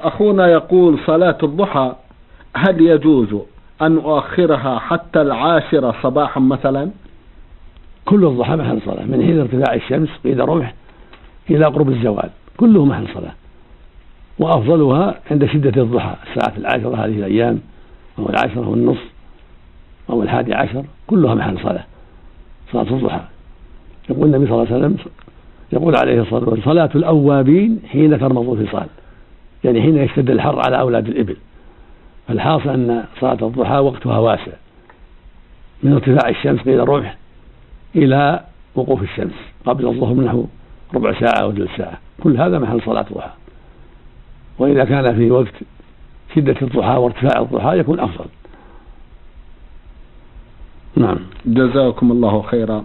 أخونا يقول صلاة الضحى هل يجوز أن أؤخرها حتى العاشرة صباحا مثلا؟ كل الضحى محل صلاة من حين ارتفاع الشمس قيد رمح إلى قرب الزوال كله محل صلاة. وأفضلها عند شدة الضحى الساعة العاشرة هذه الأيام أو العاشرة والنصف أو الحادي عشر كلها محل صلاة صلاة الضحى. يقول النبي صلى الله عليه وسلم يقول عليه الصلاة والسلام صلاة الأوابين حين ترمض الفصال يعني حين يشتد الحر على أولاد الإبل. فالحاصل أن صلاة الضحى وقتها واسع. من ارتفاع الشمس قيل الرمح إلى وقوف الشمس. قبل الظهر نحو ربع ساعة أو ثلث ساعة. كل هذا محل صلاة الضحى. وإذا كان في وقت شدة الضحى وارتفاع الضحى يكون أفضل. نعم. جزاكم الله خيرا.